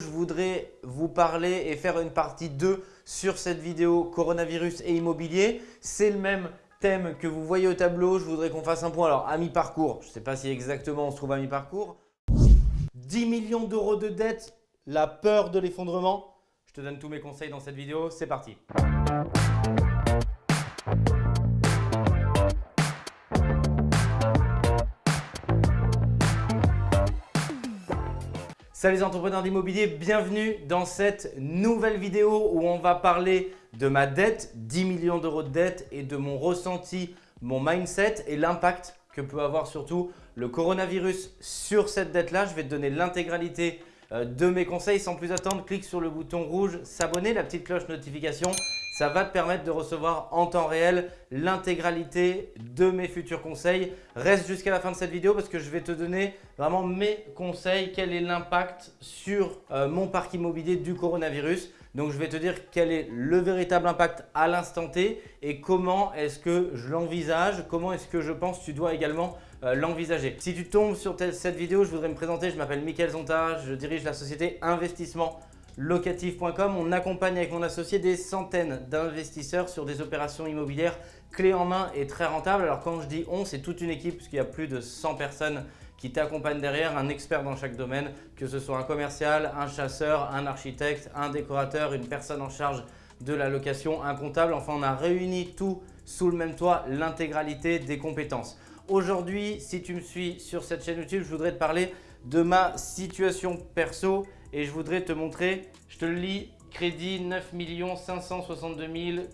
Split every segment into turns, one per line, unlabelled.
Je voudrais vous parler et faire une partie 2 sur cette vidéo coronavirus et immobilier. C'est le même thème que vous voyez au tableau. Je voudrais qu'on fasse un point. Alors, à mi-parcours, je ne sais pas si exactement on se trouve à mi-parcours. 10 millions d'euros de dettes, la peur de l'effondrement. Je te donne tous mes conseils dans cette vidéo. C'est parti. Salut les entrepreneurs d'immobilier, bienvenue dans cette nouvelle vidéo où on va parler de ma dette, 10 millions d'euros de dette et de mon ressenti, mon mindset et l'impact que peut avoir surtout le coronavirus sur cette dette-là. Je vais te donner l'intégralité euh, de mes conseils. Sans plus attendre, clique sur le bouton rouge s'abonner, la petite cloche notification ça va te permettre de recevoir en temps réel l'intégralité de mes futurs conseils. Reste jusqu'à la fin de cette vidéo parce que je vais te donner vraiment mes conseils, quel est l'impact sur euh, mon parc immobilier du coronavirus? Donc, je vais te dire quel est le véritable impact à l'instant T et comment est-ce que je l'envisage, comment est-ce que je pense que tu dois également euh, l'envisager. Si tu tombes sur cette vidéo, je voudrais me présenter. Je m'appelle Mickaël Zonta, je dirige la société Investissement locatif.com. On accompagne avec mon associé des centaines d'investisseurs sur des opérations immobilières clés en main et très rentables. Alors quand je dis on, c'est toute une équipe puisqu'il y a plus de 100 personnes qui t'accompagnent derrière, un expert dans chaque domaine, que ce soit un commercial, un chasseur, un architecte, un décorateur, une personne en charge de la location, un comptable. Enfin, on a réuni tout sous le même toit, l'intégralité des compétences. Aujourd'hui, si tu me suis sur cette chaîne YouTube, je voudrais te parler de ma situation perso et je voudrais te montrer, je te le lis, crédit 9 562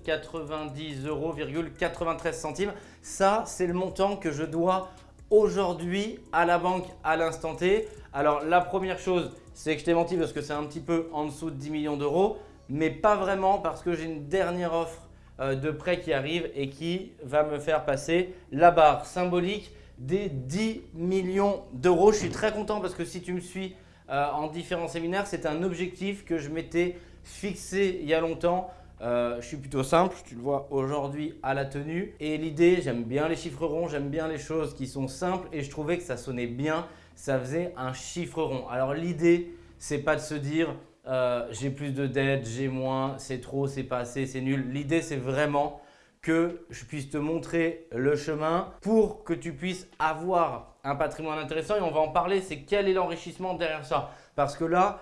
090 euros, 93 centimes. Ça, c'est le montant que je dois aujourd'hui à la banque à l'instant T. Alors, la première chose, c'est que je t'ai menti parce que c'est un petit peu en dessous de 10 millions d'euros, mais pas vraiment parce que j'ai une dernière offre euh, de prêt qui arrive et qui va me faire passer la barre symbolique des 10 millions d'euros. Je suis très content parce que si tu me suis euh, en différents séminaires. C'est un objectif que je m'étais fixé il y a longtemps. Euh, je suis plutôt simple, tu le vois aujourd'hui à la tenue. Et l'idée, j'aime bien les chiffres ronds, j'aime bien les choses qui sont simples et je trouvais que ça sonnait bien, ça faisait un chiffre rond. Alors l'idée, c'est pas de se dire euh, j'ai plus de dettes, j'ai moins, c'est trop, c'est pas assez, c'est nul. L'idée, c'est vraiment que je puisse te montrer le chemin pour que tu puisses avoir un patrimoine intéressant et on va en parler, c'est quel est l'enrichissement derrière ça. Parce que là,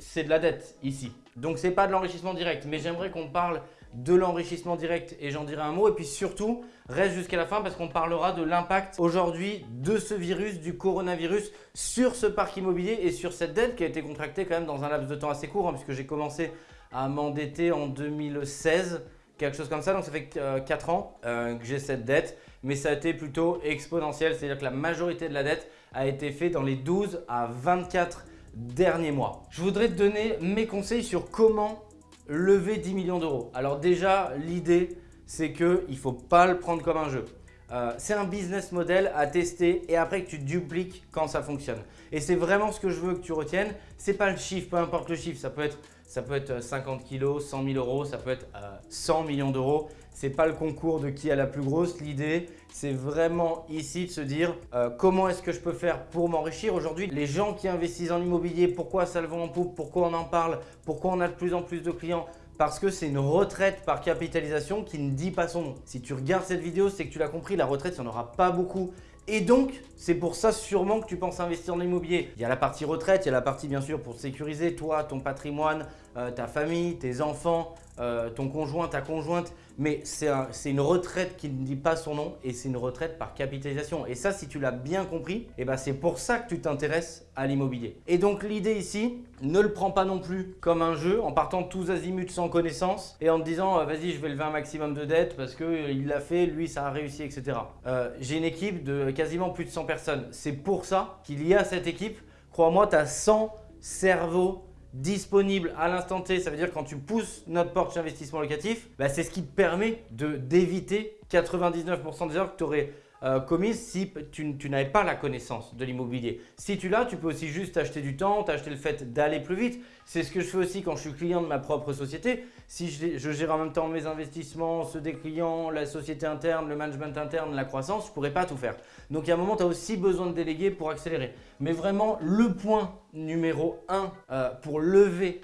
c'est de la dette ici. Donc, ce n'est pas de l'enrichissement direct, mais j'aimerais qu'on parle de l'enrichissement direct et j'en dirai un mot. Et puis surtout, reste jusqu'à la fin parce qu'on parlera de l'impact aujourd'hui de ce virus, du coronavirus sur ce parc immobilier et sur cette dette qui a été contractée quand même dans un laps de temps assez court hein, puisque j'ai commencé à m'endetter en 2016 quelque chose comme ça. Donc, ça fait 4 euh, ans euh, que j'ai cette dette, mais ça a été plutôt exponentiel. C'est-à-dire que la majorité de la dette a été faite dans les 12 à 24 derniers mois. Je voudrais te donner mes conseils sur comment lever 10 millions d'euros. Alors déjà, l'idée, c'est qu'il ne faut pas le prendre comme un jeu. Euh, c'est un business model à tester et après que tu dupliques quand ça fonctionne. Et c'est vraiment ce que je veux que tu retiennes. Ce n'est pas le chiffre, peu importe le chiffre. Ça peut être ça peut être 50 kilos, 100 000 euros, ça peut être 100 euh, millions d'euros. Ce n'est pas le concours de qui a la plus grosse. L'idée, c'est vraiment ici de se dire euh, comment est-ce que je peux faire pour m'enrichir. Aujourd'hui, les gens qui investissent en immobilier, pourquoi ça le vend en poupe, pourquoi on en parle, pourquoi on a de plus en plus de clients? Parce que c'est une retraite par capitalisation qui ne dit pas son nom. Si tu regardes cette vidéo, c'est que tu l'as compris, la retraite, il n'y en aura pas beaucoup. Et donc, c'est pour ça sûrement que tu penses investir dans l'immobilier. Il y a la partie retraite, il y a la partie bien sûr pour sécuriser toi, ton patrimoine, euh, ta famille, tes enfants, euh, ton conjoint, ta conjointe. Mais c'est une retraite qui ne dit pas son nom et c'est une retraite par capitalisation. Et ça, si tu l'as bien compris, eh ben c'est pour ça que tu t'intéresses à l'immobilier. Et donc l'idée ici, ne le prends pas non plus comme un jeu en partant tous azimuts sans connaissance et en te disant euh, vas-y je vais lever un maximum de dettes parce qu'il l'a fait, lui ça a réussi, etc. J'ai une équipe de quasiment plus de 100 personnes. C'est pour ça qu'il y a cette équipe. Crois-moi, tu as 100 cerveaux disponibles à l'instant T. Ça veut dire quand tu pousses notre porte d'investissement locatif, bah, c'est ce qui te permet d'éviter 99% des heures que tu aurais euh, commise si tu, n'avais pas la connaissance de l'immobilier. Si tu l'as, tu peux aussi juste acheter du temps, t'acheter le fait d'aller plus vite. C'est ce que je fais aussi quand je suis client de ma propre société. Si je, je, gère en même temps mes investissements, ceux des clients, la société interne, le management interne, la croissance, je ne pourrais pas tout faire. Donc, il y a un moment, tu as aussi besoin de déléguer pour accélérer. Mais vraiment, le point numéro 1 euh, pour lever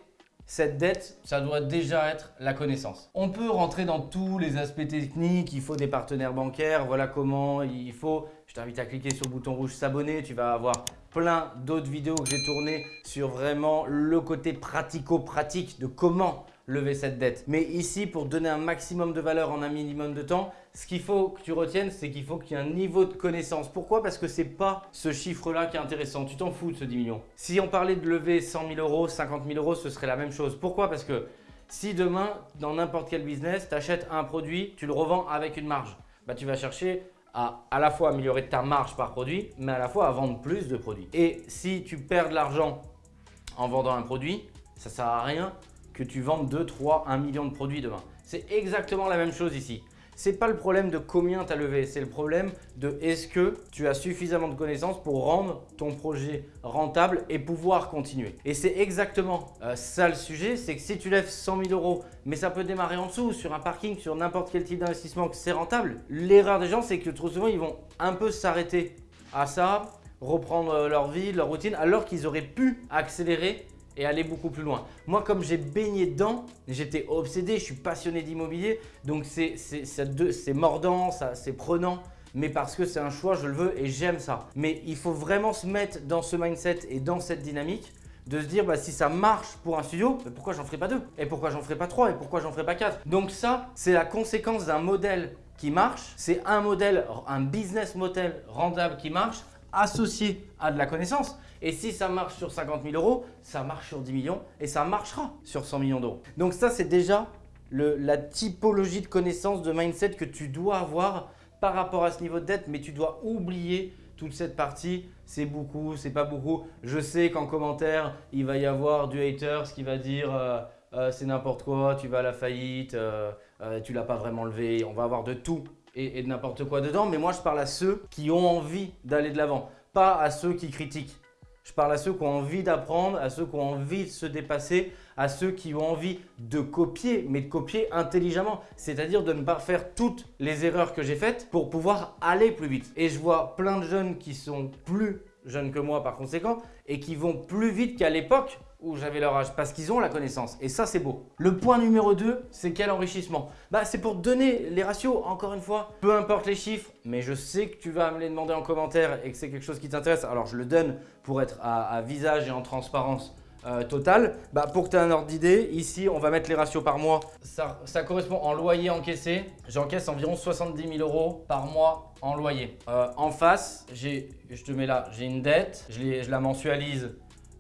cette dette, ça doit déjà être la connaissance. On peut rentrer dans tous les aspects techniques, il faut des partenaires bancaires, voilà comment il faut. Je t'invite à cliquer sur le bouton rouge s'abonner, tu vas avoir plein d'autres vidéos que j'ai tournées sur vraiment le côté pratico-pratique de comment lever cette dette. Mais ici, pour donner un maximum de valeur en un minimum de temps, ce qu'il faut que tu retiennes, c'est qu'il faut qu'il y ait un niveau de connaissance. Pourquoi? Parce que ce n'est pas ce chiffre-là qui est intéressant. Tu t'en fous de ce 10 millions. Si on parlait de lever 100 000 euros, 50 000 euros, ce serait la même chose. Pourquoi? Parce que si demain, dans n'importe quel business, tu achètes un produit, tu le revends avec une marge, bah, tu vas chercher à à la fois améliorer ta marge par produit, mais à la fois à vendre plus de produits. Et si tu perds de l'argent en vendant un produit, ça ne sert à rien que tu vendes 2, 3, 1 million de produits demain. C'est exactement la même chose ici. Ce n'est pas le problème de combien tu as levé, c'est le problème de est-ce que tu as suffisamment de connaissances pour rendre ton projet rentable et pouvoir continuer. Et c'est exactement euh, ça le sujet, c'est que si tu lèves 100 000 euros, mais ça peut démarrer en dessous, sur un parking, sur n'importe quel type d'investissement, que c'est rentable, l'erreur des gens, c'est que trop souvent, ils vont un peu s'arrêter à ça, reprendre euh, leur vie, leur routine, alors qu'ils auraient pu accélérer et aller beaucoup plus loin. Moi, comme j'ai baigné dedans, j'étais obsédé, je suis passionné d'immobilier, donc c'est mordant, c'est prenant, mais parce que c'est un choix, je le veux et j'aime ça. Mais il faut vraiment se mettre dans ce mindset et dans cette dynamique de se dire bah, si ça marche pour un studio, pourquoi j'en ferai pas deux? Et pourquoi j'en ferai pas trois? Et pourquoi j'en ferai pas quatre? Donc ça, c'est la conséquence d'un modèle qui marche. C'est un modèle, un business model rentable qui marche associé à de la connaissance. Et si ça marche sur 50 000 euros, ça marche sur 10 millions et ça marchera sur 100 millions d'euros. Donc ça, c'est déjà la typologie de connaissance, de mindset que tu dois avoir par rapport à ce niveau de dette, mais tu dois oublier toute cette partie, c'est beaucoup, c'est pas beaucoup. Je sais qu'en commentaire, il va y avoir du hater, ce qui va dire euh, euh, c'est n'importe quoi, tu vas à la faillite, euh, tu l'as pas vraiment levé. On va avoir de tout et de n'importe quoi dedans. Mais moi, je parle à ceux qui ont envie d'aller de l'avant, pas à ceux qui critiquent. Je parle à ceux qui ont envie d'apprendre, à ceux qui ont envie de se dépasser, à ceux qui ont envie de copier, mais de copier intelligemment. C'est-à-dire de ne pas faire toutes les erreurs que j'ai faites pour pouvoir aller plus vite. Et je vois plein de jeunes qui sont plus jeunes que moi par conséquent et qui vont plus vite qu'à l'époque où j'avais leur âge parce qu'ils ont la connaissance et ça c'est beau. Le point numéro 2, c'est quel enrichissement? Bah, C'est pour donner les ratios, encore une fois, peu importe les chiffres, mais je sais que tu vas me les demander en commentaire et que c'est quelque chose qui t'intéresse, alors je le donne pour être à, visage et en transparence euh, totale. Bah, pour que tu aies un ordre d'idée, ici on va mettre les ratios par mois. Ça, correspond en loyer encaissé, j'encaisse environ 70 000 euros par mois en loyer. Euh, en face, je te mets là, j'ai une dette, je la mensualise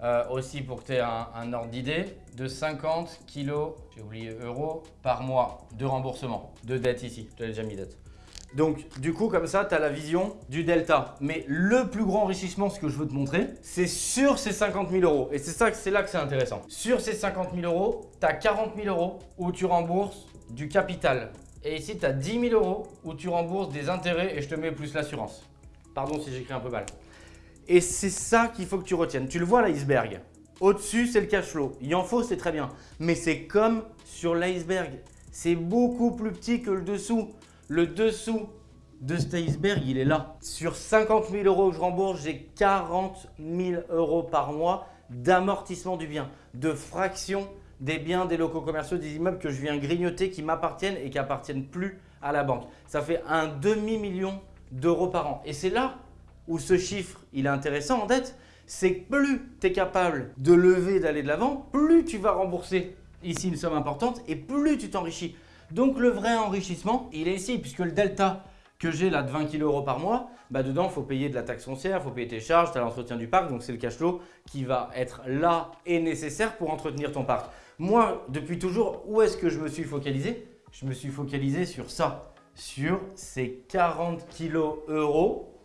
euh, aussi pour que tu aies un, ordre d'idée, de 50 kilos, j'ai oublié euros, par mois de remboursement, de dette ici. Tu as déjà mis dette. Donc, du coup, comme ça, tu as la vision du delta. Mais le plus grand enrichissement, ce que je veux te montrer, c'est sur ces 50 000 euros. Et c'est ça, c'est là que c'est intéressant. Sur ces 50 000 euros, tu as 40 000 euros où tu rembourses du capital. Et ici, tu as 10 000 euros où tu rembourses des intérêts et je te mets plus l'assurance. Pardon si j'écris un peu mal. Et c'est ça qu'il faut que tu retiennes. Tu le vois l'iceberg. Au-dessus, c'est le cash flow. Il en faut, c'est très bien. Mais c'est comme sur l'iceberg. C'est beaucoup plus petit que le dessous. Le dessous de cet iceberg, il est là. Sur 50 000 euros que je rembourse, j'ai 40 000 euros par mois d'amortissement du bien, de fraction des biens, des locaux commerciaux, des immeubles que je viens grignoter qui m'appartiennent et qui appartiennent plus à la banque. Ça fait un demi-million d'euros par an. Et c'est là où ce chiffre il est intéressant en dette, c'est que plus tu es capable de lever, d'aller de l'avant, plus tu vas rembourser ici une somme importante et plus tu t'enrichis. Donc le vrai enrichissement, il est ici puisque le delta que j'ai là de 20 kg euros par mois, bah dedans, il faut payer de la taxe foncière, il faut payer tes charges, tu as l'entretien du parc, donc c'est le cash flow qui va être là et nécessaire pour entretenir ton parc. Moi, depuis toujours, où est-ce que je me suis focalisé? Je me suis focalisé sur ça, sur ces 40 kg euros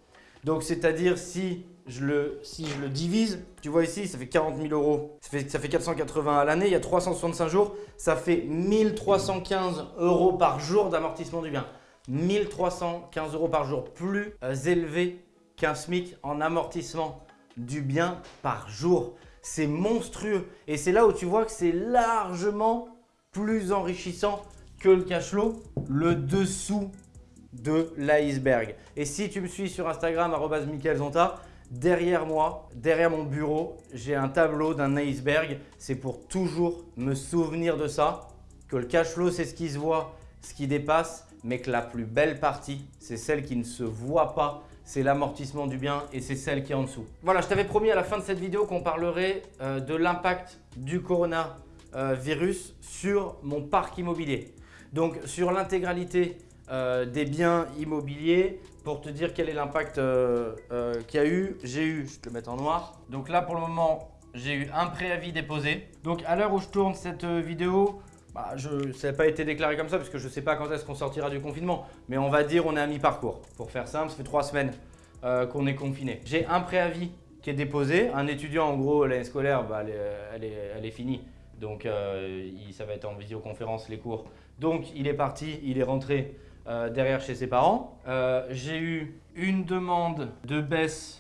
donc, c'est-à-dire si je, le, divise, tu vois ici, ça fait 40 000 euros, ça fait, ça fait 480 à l'année, il y a 365 jours, ça fait 1315 euros par jour d'amortissement du bien. 1315 euros par jour, plus euh, élevé qu'un SMIC en amortissement du bien par jour. C'est monstrueux. Et c'est là où tu vois que c'est largement plus enrichissant que le cash flow, le dessous de l'iceberg. Et si tu me suis sur Instagram, Zonta, derrière moi, derrière mon bureau, j'ai un tableau d'un iceberg. C'est pour toujours me souvenir de ça, que le cash flow, c'est ce qui se voit, ce qui dépasse, mais que la plus belle partie, c'est celle qui ne se voit pas, c'est l'amortissement du bien et c'est celle qui est en dessous. Voilà, je t'avais promis à la fin de cette vidéo qu'on parlerait euh, de l'impact du coronavirus sur mon parc immobilier. Donc sur l'intégralité euh, des biens immobiliers, pour te dire quel est l'impact euh, qu'il y a eu, j'ai eu, je te le mettre en noir. Donc là pour le moment, j'ai eu un préavis déposé. Donc à l'heure où je tourne cette vidéo, bah, je, ça n'a pas été déclaré comme ça parce que je ne sais pas quand est-ce qu'on sortira du confinement. Mais on va dire on est à mi-parcours. Pour faire simple, ça fait trois semaines euh, qu'on est confiné. J'ai un préavis qui est déposé. Un étudiant, en gros, l'année scolaire, bah, elle, est, finie. Donc, euh, ça va être en visioconférence les cours. Donc, il est parti, il est rentré euh, derrière chez ses parents. J'ai eu une demande de baisse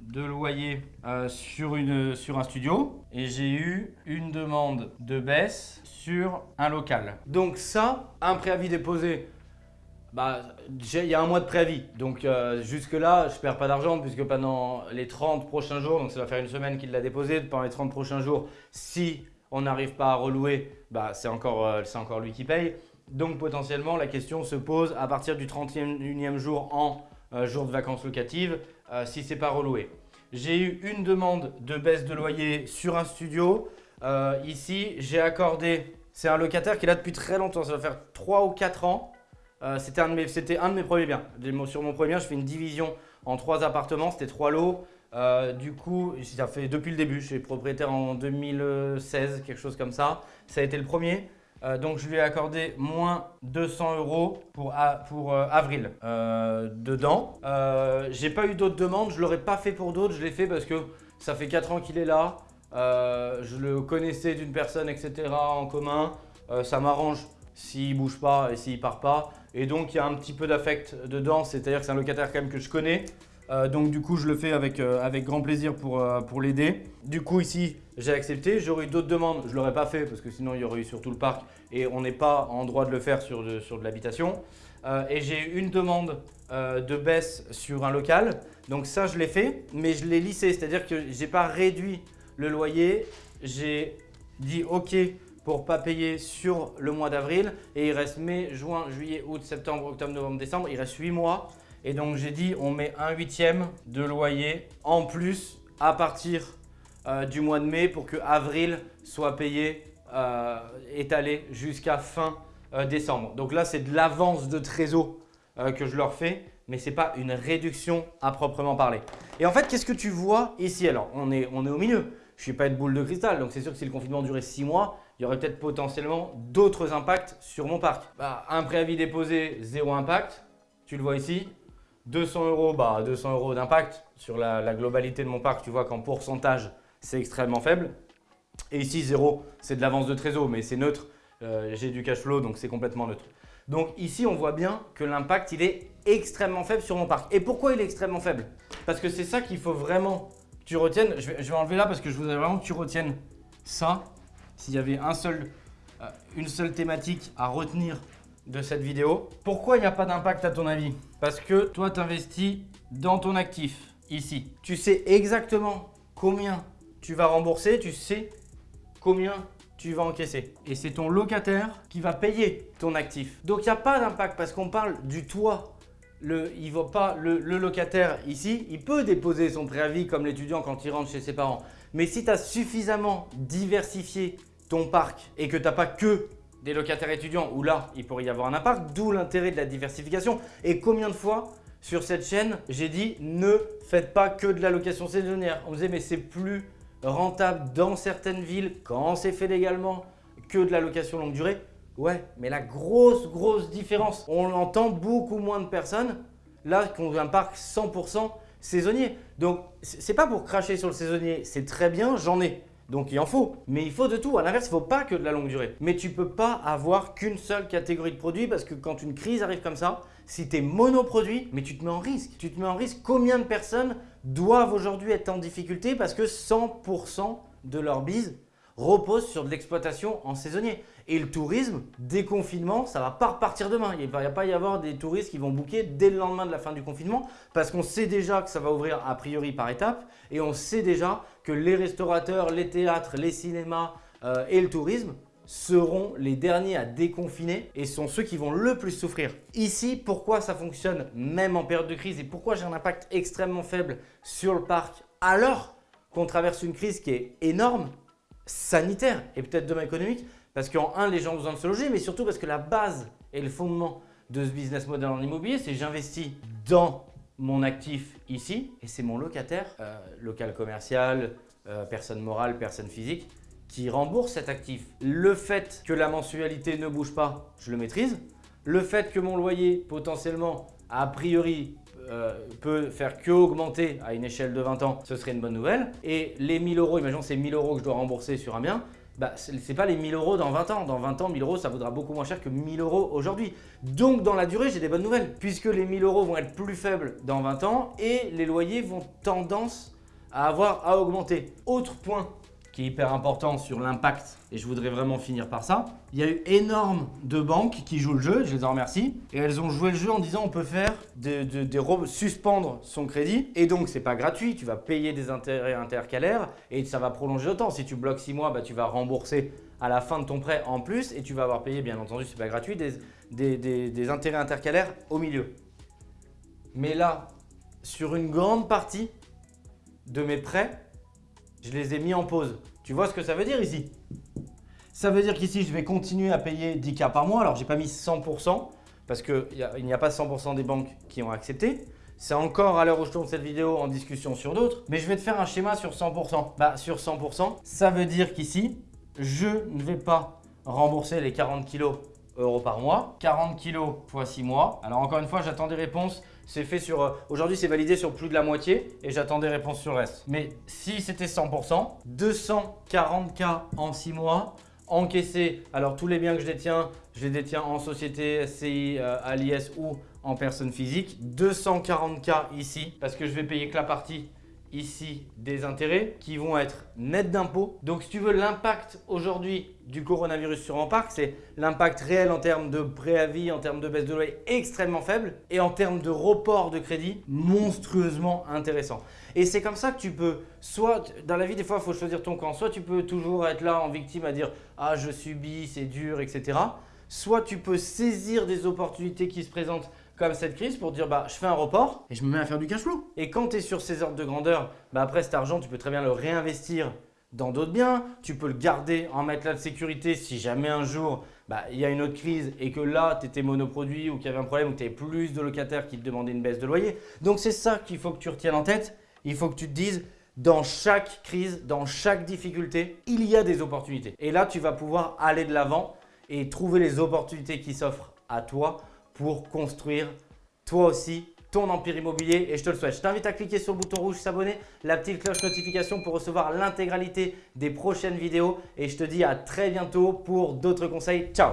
de loyer sur, une, sur un studio et j'ai eu une demande de baisse sur un local. Donc ça, un préavis déposé, bah, il y a un mois de préavis. Donc euh, jusque là, je perds pas d'argent puisque pendant les 30 prochains jours, donc ça va faire une semaine qu'il l'a déposé, pendant les 30 prochains jours, si on n'arrive pas à relouer, bah, c'est encore, euh, encore lui qui paye. Donc potentiellement, la question se pose à partir du 31e jour en euh, jour de vacances locatives, si c'est pas reloué. J'ai eu une demande de baisse de loyer sur un studio. Euh, ici, j'ai accordé, c'est un locataire qui est là depuis très longtemps, ça va faire 3 ou 4 ans. Euh, c'était un, de mes premiers biens. Sur mon premier bien, je fais une division en 3 appartements, c'était 3 lots. Euh, du coup, ça fait depuis le début, je suis propriétaire en 2016, quelque chose comme ça. Ça a été le premier. Donc, je lui ai accordé moins 200 euros pour, pour avril dedans. J'ai pas eu d'autres demandes, je l'aurais pas fait pour d'autres, je l'ai fait parce que ça fait 4 ans qu'il est là. Euh, je le connaissais d'une personne, etc. en commun. Euh, ça m'arrange s'il bouge pas et s'il part pas. Et donc, il y a un petit peu d'affect dedans, c'est-à-dire que c'est un locataire quand même que je connais. Euh, donc du coup, je le fais avec, avec grand plaisir pour, pour l'aider. Du coup, ici, j'ai accepté. J'aurais eu d'autres demandes, je ne l'aurais pas fait parce que sinon, il y aurait eu sur tout le parc et on n'est pas en droit de le faire sur de, sur de l'habitation. et j'ai eu une demande de baisse sur un local. Donc ça, je l'ai fait, mais je l'ai lissé, c'est-à-dire que je n'ai pas réduit le loyer, j'ai dit OK pour pas payer sur le mois d'avril et il reste mai, juin, juillet, août, septembre, octobre, novembre, décembre, il reste 8 mois et donc j'ai dit on met un huitième de loyer en plus à partir euh, du mois de mai pour que avril soit payé euh, étalé jusqu'à fin euh, décembre. Donc là c'est de l'avance de trésor que je leur fais mais ce n'est pas une réduction à proprement parler. Et en fait, qu'est-ce que tu vois ici? Alors, on est, on est au milieu je ne suis pas de boule de cristal, donc c'est sûr que si le confinement durait 6 mois, il y aurait peut-être potentiellement d'autres impacts sur mon parc. Bah, un préavis déposé, zéro impact, tu le vois ici. 200 euros, bah 200 euros d'impact sur la, globalité de mon parc, tu vois qu'en pourcentage, c'est extrêmement faible. Et ici, zéro, c'est de l'avance de trésor, mais c'est neutre. Euh, j'ai du cash flow, donc c'est complètement neutre. Donc ici, on voit bien que l'impact, il est extrêmement faible sur mon parc. Et pourquoi il est extrêmement faible? Parce que c'est ça qu'il faut vraiment tu retiennes, je vais, enlever là parce que je voudrais vraiment que tu retiennes ça. S'il y avait un seul, euh, une seule thématique à retenir de cette vidéo. Pourquoi il n'y a pas d'impact à ton avis? Parce que toi, tu investis dans ton actif, ici. Tu sais exactement combien tu vas rembourser, tu sais combien tu vas encaisser. Et c'est ton locataire qui va payer ton actif. Donc, il n'y a pas d'impact parce qu'on parle du toit le, pas, le, locataire ici, il peut déposer son préavis comme l'étudiant quand il rentre chez ses parents. Mais si tu as suffisamment diversifié ton parc et que tu n'as pas que des locataires étudiants, où là, il pourrait y avoir un impact, d'où l'intérêt de la diversification. Et combien de fois sur cette chaîne, j'ai dit ne faites pas que de la location saisonnière. On me disait mais c'est plus rentable dans certaines villes quand c'est fait légalement que de la location longue durée. Ouais, mais la grosse, grosse différence, on entend beaucoup moins de personnes là qu'on un parc 100% saisonnier. Donc, c'est pas pour cracher sur le saisonnier, c'est très bien, j'en ai. Donc il en faut, mais il faut de tout. À l'inverse, il ne faut pas que de la longue durée. Mais tu ne peux pas avoir qu'une seule catégorie de produits parce que quand une crise arrive comme ça, si tu es monoproduit, mais tu te mets en risque. Tu te mets en risque. Combien de personnes doivent aujourd'hui être en difficulté parce que 100% de leur bise repose sur de l'exploitation en saisonnier. Et le tourisme, déconfinement, ça ne va pas repartir demain. Il ne va pas y avoir des touristes qui vont booker dès le lendemain de la fin du confinement parce qu'on sait déjà que ça va ouvrir a priori par étapes et on sait déjà que les restaurateurs, les théâtres, les cinémas euh, et le tourisme seront les derniers à déconfiner et sont ceux qui vont le plus souffrir. Ici, pourquoi ça fonctionne même en période de crise et pourquoi j'ai un impact extrêmement faible sur le parc alors qu'on traverse une crise qui est énorme sanitaire et peut-être demain économique parce qu'en un, les gens ont besoin de se loger, mais surtout parce que la base et le fondement de ce business model en immobilier, c'est j'investis dans mon actif ici et c'est mon locataire, euh, local commercial, euh, personne morale, personne physique, qui rembourse cet actif. Le fait que la mensualité ne bouge pas, je le maîtrise. Le fait que mon loyer potentiellement, a priori, euh, peut faire que augmenter à une échelle de 20 ans, ce serait une bonne nouvelle. Et les 1000 euros, imaginons c'est 1000 euros que je dois rembourser sur un bien, bah, ce n'est pas les 1000 euros dans 20 ans. Dans 20 ans, 1000 euros, ça vaudra beaucoup moins cher que 1000 euros aujourd'hui. Donc, dans la durée, j'ai des bonnes nouvelles. Puisque les 1000 euros vont être plus faibles dans 20 ans et les loyers vont tendance à avoir à augmenter. Autre point qui est hyper important sur l'impact et je voudrais vraiment finir par ça. Il y a eu énormément de banques qui jouent le jeu, je les en remercie, et elles ont joué le jeu en disant on peut faire des, suspendre son crédit et donc c'est pas gratuit, tu vas payer des intérêts intercalaires et ça va prolonger autant. Si tu bloques 6 mois, bah, tu vas rembourser à la fin de ton prêt en plus et tu vas avoir payé bien entendu, c'est pas gratuit, des, des intérêts intercalaires au milieu. Mais là, sur une grande partie de mes prêts, je les ai mis en pause. Tu vois ce que ça veut dire ici? Ça veut dire qu'ici, je vais continuer à payer 10K par mois. Alors, je n'ai pas mis 100% parce qu'il n'y a, pas 100% des banques qui ont accepté. C'est encore à l'heure où je tourne cette vidéo en discussion sur d'autres. Mais je vais te faire un schéma sur 100%. Bah, sur 100%, ça veut dire qu'ici, je ne vais pas rembourser les 40 kg euros par mois. 40 kg fois 6 mois. Alors encore une fois, j'attends des réponses c'est fait sur… Euh, aujourd'hui, c'est validé sur plus de la moitié et j'attends des réponses sur le reste. Mais si c'était 100%, 240K en 6 mois, encaissé. Alors, tous les biens que je détiens, je les détiens en société, SCI, euh, ou en personne physique. 240K ici parce que je vais payer que la partie ici des intérêts qui vont être nets d'impôts. Donc si tu veux l'impact aujourd'hui du coronavirus sur parc, c'est l'impact réel en termes de préavis, en termes de baisse de loyer extrêmement faible et en termes de report de crédit monstrueusement intéressant. Et c'est comme ça que tu peux, soit dans la vie des fois il faut choisir ton camp, soit tu peux toujours être là en victime à dire « ah je subis, c'est dur, etc. » Soit tu peux saisir des opportunités qui se présentent comme cette crise pour dire bah je fais un report et je me mets à faire du cash flow. Et quand tu es sur ces ordres de grandeur, bah après cet argent, tu peux très bien le réinvestir dans d'autres biens. Tu peux le garder en matelas de sécurité si jamais un jour bah, il y a une autre crise et que là tu étais monoproduit ou qu'il y avait un problème ou que tu avais plus de locataires qui te demandaient une baisse de loyer. Donc c'est ça qu'il faut que tu retiennes en tête. Il faut que tu te dises dans chaque crise, dans chaque difficulté, il y a des opportunités. Et là, tu vas pouvoir aller de l'avant et trouver les opportunités qui s'offrent à toi pour construire toi aussi ton empire immobilier et je te le souhaite. Je t'invite à cliquer sur le bouton rouge s'abonner, la petite cloche notification pour recevoir l'intégralité des prochaines vidéos et je te dis à très bientôt pour d'autres conseils. Ciao